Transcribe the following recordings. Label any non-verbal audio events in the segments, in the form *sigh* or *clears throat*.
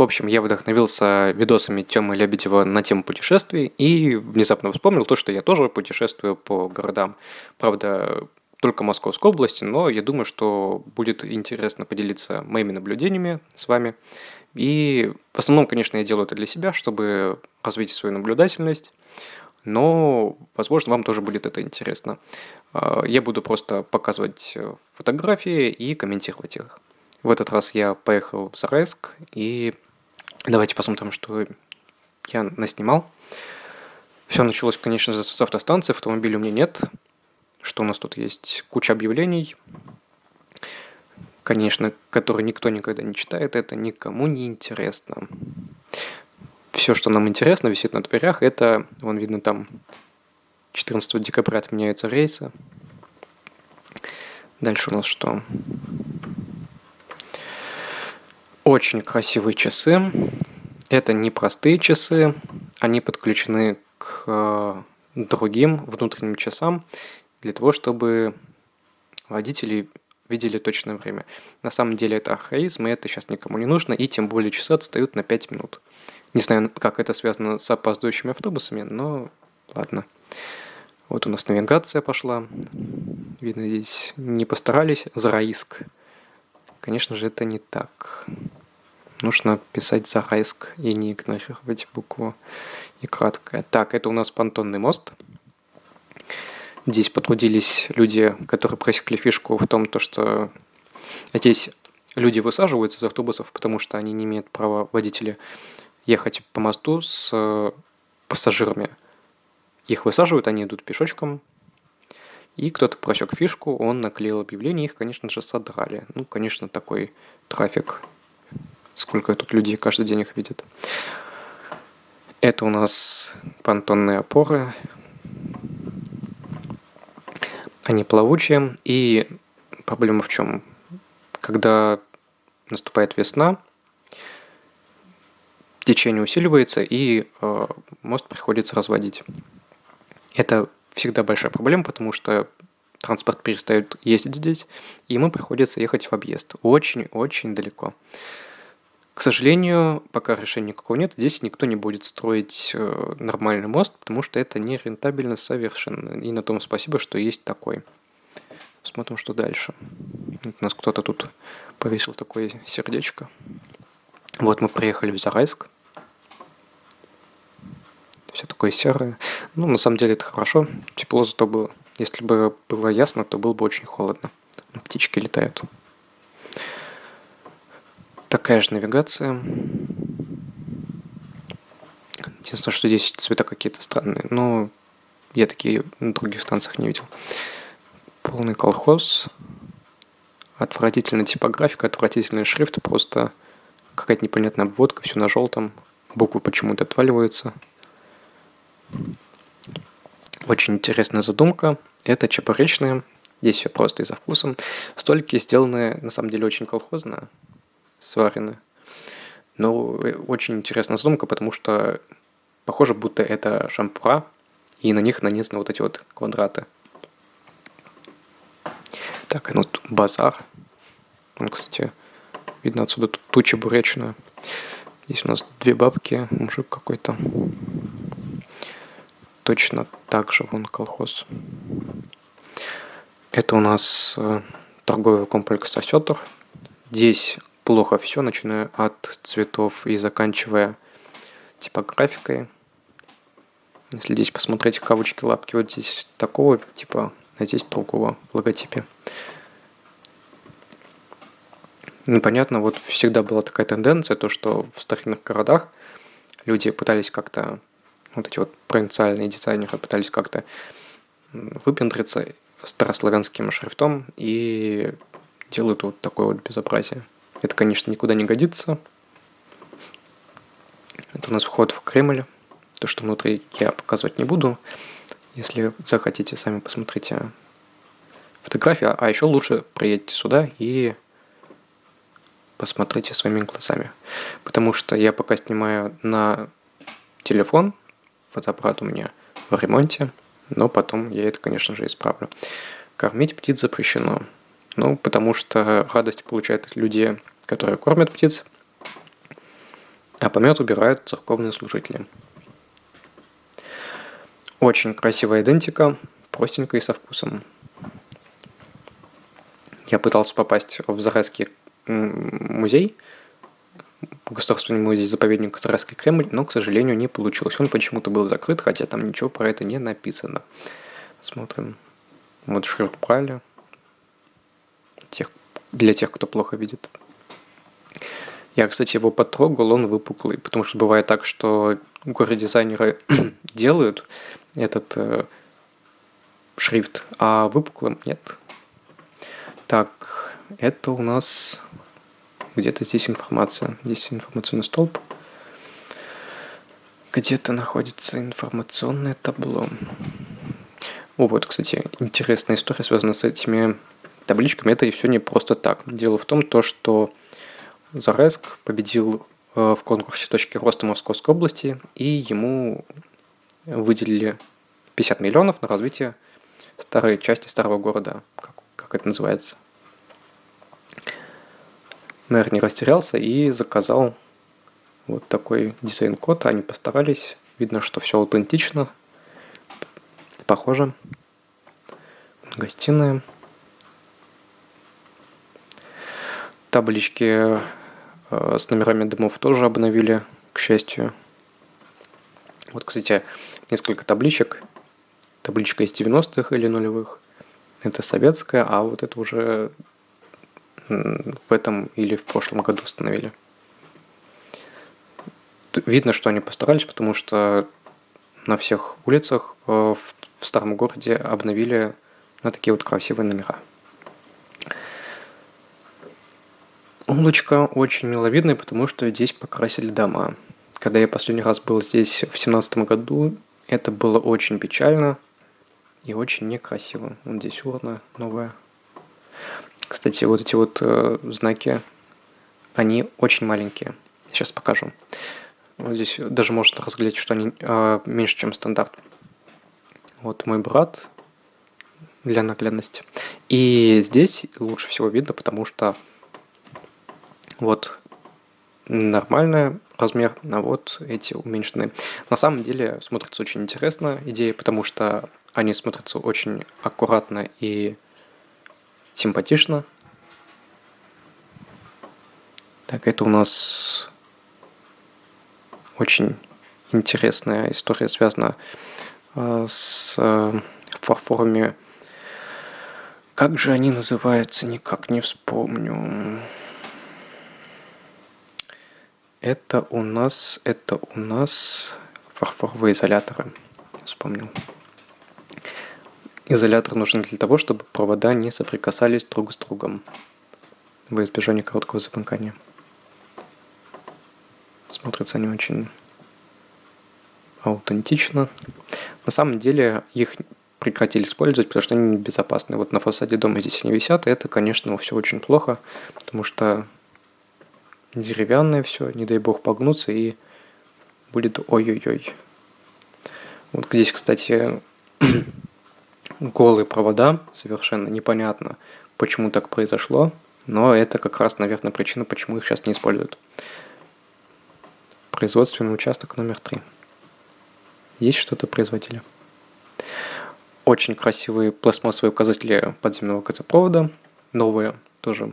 В общем, я вдохновился видосами Тёмы Лебедева на тему путешествий и внезапно вспомнил то, что я тоже путешествую по городам. Правда, только Московской области, но я думаю, что будет интересно поделиться моими наблюдениями с вами. И в основном, конечно, я делаю это для себя, чтобы развить свою наблюдательность, но, возможно, вам тоже будет это интересно. А, я буду просто показывать фотографии и комментировать их. В этот раз я поехал в Зарайск, и давайте посмотрим, что я наснимал. Все началось, конечно же, с автостанции, автомобиля у меня нет. Что у нас тут есть? Куча объявлений, конечно, которые никто никогда не читает, это никому не интересно. Все, что нам интересно, висит на дверях, это, вон видно там, 14 декабря отменяются рейсы. Дальше у нас что? Очень красивые часы. Это не простые часы, они подключены к э, другим внутренним часам для того, чтобы водители видели точное время. На самом деле это архаизм, и это сейчас никому не нужно, и тем более часы отстают на 5 минут. Не знаю, как это связано с опаздывающими автобусами, но ладно. Вот у нас навигация пошла. Видно, здесь не постарались. Зарайск. Конечно же, это не так. Нужно писать Зарайск и не игнорировать букву и краткое. Так, это у нас понтонный мост. Здесь потрудились люди, которые просекли фишку в том, то, что здесь люди высаживаются из автобусов, потому что они не имеют права водители ехать по мосту с э, пассажирами. Их высаживают, они идут пешочком, и кто-то просек фишку, он наклеил объявление, их, конечно же, содрали. Ну, конечно, такой трафик. Сколько тут людей каждый день их видит. Это у нас понтонные опоры, они плавучие. И проблема в чем? Когда наступает весна, течение усиливается, и э, мост приходится разводить. Это всегда большая проблема, потому что транспорт перестает ездить здесь, и ему приходится ехать в объезд. Очень-очень далеко. К сожалению, пока решения никакого нет, здесь никто не будет строить э, нормальный мост, потому что это не рентабельно совершенно. И на том спасибо, что есть такой. Смотрим, что дальше. У нас кто-то тут повесил такое сердечко. Вот мы приехали в Зарайск. Все такое серое. Ну, на самом деле это хорошо. Тепло зато было. Если бы было ясно, то было бы очень холодно. Птички летают. Такая же навигация. Единственное, что здесь цвета какие-то странные. Но я такие на других станциях не видел. Полный колхоз. Отвратительная типографика, отвратительный шрифт. Просто какая-то непонятная обводка, все на желтом. Буквы почему-то отваливаются. Очень интересная задумка. Это чебуречные. Здесь все просто и за вкусом. Столики сделаны, на самом деле, очень колхозно сварены. Но очень интересная задумка, потому что похоже, будто это шампура, и на них нанесены вот эти вот квадраты. Так, ну тут базар. Он, кстати, видно отсюда тут туча буречная. Здесь у нас две бабки, мужик какой-то. Точно так же вон колхоз. Это у нас э, торговый комплекс «Осетр». Здесь плохо все, начиная от цветов и заканчивая типографикой. Если здесь посмотреть кавычки, лапки, вот здесь такого типа, а здесь другого в логотипе. Непонятно, вот всегда была такая тенденция, то что в старинных городах люди пытались как-то, вот эти вот провинциальные дизайнеры пытались как-то выпендриться старославянским шрифтом и делают вот такое вот безобразие. Это, конечно, никуда не годится. Это у нас вход в Кремль. То, что внутри я показывать не буду. Если захотите, сами посмотрите фотографии. А еще лучше приедьте сюда и посмотрите своими глазами. Потому что я пока снимаю на телефон. Фотоаппарат у меня в ремонте. Но потом я это, конечно же, исправлю. Кормить птиц запрещено. Ну, потому что радость получают люди, которые кормят птиц. а помет убирают церковные служители. Очень красивая идентика, простенькая и со вкусом. Я пытался попасть в Зарайский музей, Государственный музей-заповедник Зарайский Кремль, но, к сожалению, не получилось. Он почему-то был закрыт, хотя там ничего про это не написано. Смотрим. Вот шрифт Брайля. Тех, для тех, кто плохо видит. Я, кстати, его потрогал, он выпуклый, потому что бывает так, что горе-дизайнеры *clears throat* делают этот э, шрифт, а выпуклым нет. Так, это у нас где-то здесь информация. Здесь информационный столб. Где-то находится информационное табло. О, вот, кстати, интересная история связана с этими табличками. Это и все не просто так. Дело в том, то, что Зареск победил э, в конкурсе «Точки роста Московской области», и ему выделили 50 миллионов на развитие старой части старого города, как, как это называется. Мэр не растерялся и заказал вот такой дизайн-код. Они постарались. Видно, что все аутентично, похоже. Гостиная. Таблички с номерами домов тоже обновили, к счастью. Вот, кстати, несколько табличек. Табличка из 90-х или нулевых. Это советская, а вот это уже в этом или в прошлом году установили. Видно, что они постарались, потому что на всех улицах э, в старом городе обновили на такие вот красивые номера. Улочка очень миловидная, потому что здесь покрасили дома. Когда я последний раз был здесь в семнадцатом году, это было очень печально и очень некрасиво. Вот здесь урна новая. Кстати, вот эти вот э, знаки, они очень маленькие. Сейчас покажу. Вот здесь даже можно разглядеть, что они э, меньше, чем стандарт. Вот мой брат для наглядности. И здесь лучше всего видно, потому что вот нормальный размер, а вот эти уменьшенные. На самом деле смотрится очень интересно идея, потому что они смотрятся очень аккуратно и симпатично. Так, это у нас очень интересная история, связана э, с э, фарфорами. Как же они называются, никак не вспомню. Это у нас, это у нас фарфоровые изоляторы. Вспомнил. Изолятор нужен для того, чтобы провода не соприкасались друг с другом во избежание короткого замыкания. Смотрятся они очень аутентично. На самом деле их прекратили использовать, потому что они небезопасны. Вот на фасаде дома здесь они висят, и это, конечно, все очень плохо, потому что деревянное все, не дай бог погнуться, и будет ой-ой-ой. Вот здесь, кстати, *clears throat* голые провода, совершенно непонятно, почему так произошло, но это как раз, наверное, причина, почему их сейчас не используют. Производственный участок номер три. Есть что-то производили. Очень красивые пластмассовые указатели подземного газопровода, новые тоже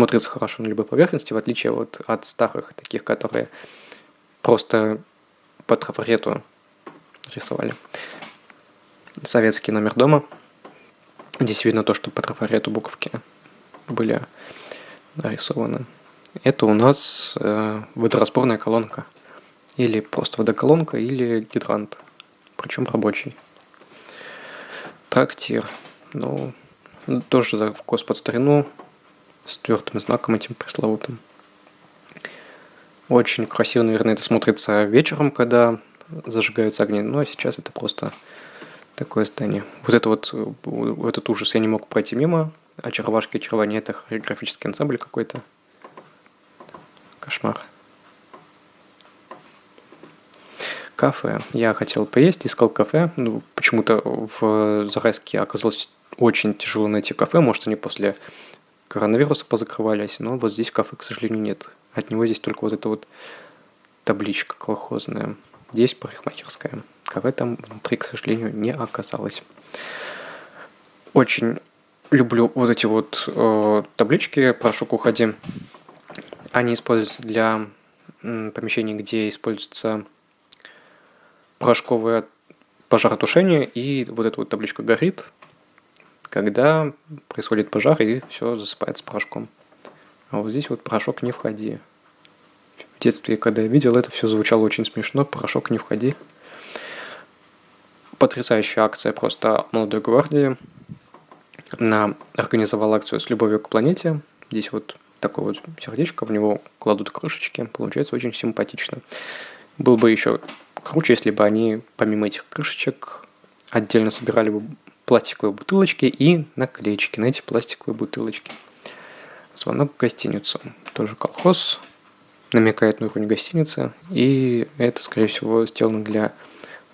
смотрятся хорошо на любой поверхности, в отличие вот от старых, таких, которые просто по трафарету рисовали советский номер дома. Здесь видно то, что по трафарету буковки были нарисованы. Это у нас э, водораспорная колонка. Или просто водоколонка, или гидрант. Причем рабочий. Трактир. Ну, тоже вкус под старину. С твердым знаком этим пресловутым. Очень красиво, наверное, это смотрится вечером, когда зажигаются огни. Ну, а сейчас это просто такое здание. Вот это вот, этот ужас я не мог пройти мимо. Очаровашки и очарование это хореографический ансамбль какой-то. Кошмар. Кафе. Я хотел поесть, искал кафе. Ну, почему-то в Зарайске оказалось очень тяжело найти кафе. Может, они после коронавируса позакрывались, но вот здесь кафе, к сожалению, нет. от него здесь только вот эта вот табличка колхозная. Здесь парикмахерская. КВ там внутри, к сожалению, не оказалось. Очень люблю вот эти вот э, таблички «Порошок уходи». Они используются для помещений, где используется порошковое пожаротушение, и вот эта вот табличка горит, когда происходит пожар и все засыпается порошком. А вот здесь вот порошок не входи. В детстве, когда я видел это, все звучало очень смешно. Порошок не входи. Потрясающая акция просто молодой гвардии. Она организовала акцию с любовью к планете. Здесь вот такое вот сердечко, в него кладут крышечки. Получается очень симпатично. Было бы еще круче, если бы они помимо этих крышечек отдельно собирали бы пластиковые бутылочки и наклеечки на эти пластиковые бутылочки. Звонок в гостиницу. Тоже колхоз. Намекает на уровень гостиницы. И это, скорее всего, сделано для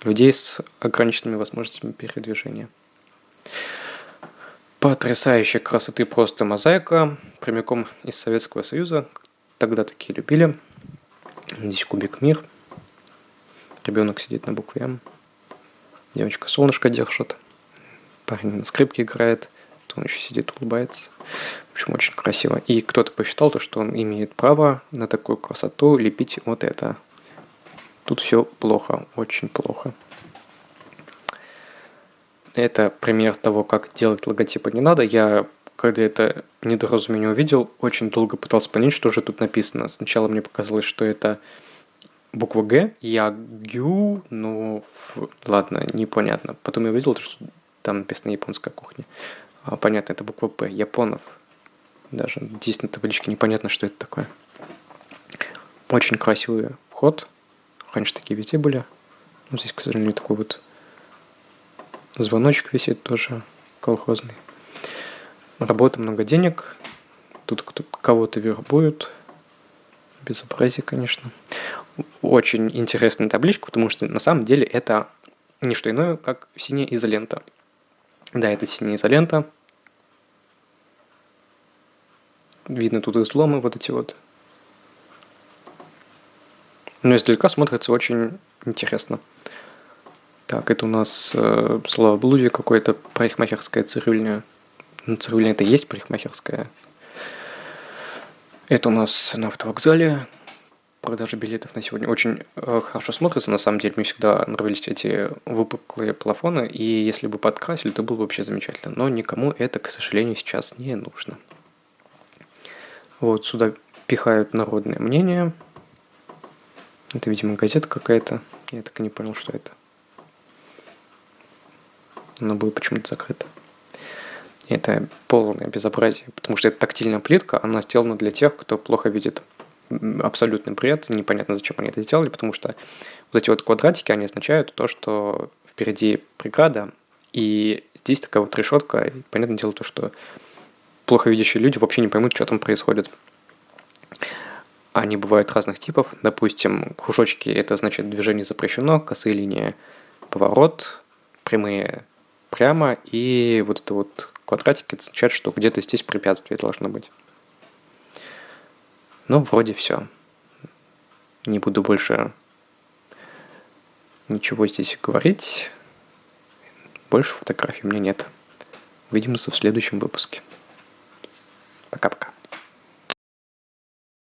людей с ограниченными возможностями передвижения. Потрясающей красоты просто мозаика, прямиком из Советского Союза. Тогда такие любили. Здесь кубик мир. Ребенок сидит на букве М. Девочка солнышко держит. Парень на скрипке играет. Он еще сидит, улыбается. В общем, очень красиво. И кто-то посчитал то, что он имеет право на такую красоту лепить вот это. Тут все плохо, очень плохо. Это пример того, как делать логотипы не надо. Я, когда это недоразумение увидел, очень долго пытался понять, что же тут написано. Сначала мне показалось, что это буква Г, я гю, ну, ладно, непонятно. Потом я увидел, что там написано японская кухня. А, понятно, это буква П, японов. Даже здесь на табличке непонятно, что это такое. Очень красивый вход. Раньше такие везде были. Ну, здесь, к сожалению, такой вот Звоночек висит тоже колхозный. Работа, много денег. Тут кто кого-то вербуют. Безобразие, конечно. Очень интересная табличка, потому что на самом деле это не что иное, как синяя изолента. Да, это синяя изолента. Видно тут изломы вот эти вот. Но издалека смотрится очень интересно. Так, это у нас э, словоблудие какое-то, парикмахерская цирюльня. Ну, цирюльня это есть парикмахерская. Это у нас на автовокзале. Продажа билетов на сегодня очень э, хорошо смотрится. На самом деле, мне всегда нравились эти выпуклые плафоны. И если бы подкрасили, то было бы вообще замечательно. Но никому это, к сожалению, сейчас не нужно. Вот сюда пихают народное мнение. Это, видимо, газета какая-то. Я так и не понял, что это. Она была почему-то закрыта. Это полное безобразие, потому что это тактильная плитка, она сделана для тех, кто плохо видит абсолютный бред, непонятно, зачем они это сделали, потому что вот эти вот квадратики, они означают то, что впереди преграда, и здесь такая вот решетка, и понятное дело то, что плохо видящие люди вообще не поймут, что там происходит. Они бывают разных типов, допустим, кружочки – это значит движение запрещено, косые линии – поворот, прямые прямо, и вот это вот квадратик означает, что где-то здесь препятствие должно быть. Ну, вроде все. Не буду больше ничего здесь говорить. Больше фотографий у меня нет. Увидимся в следующем выпуске. Пока-пока.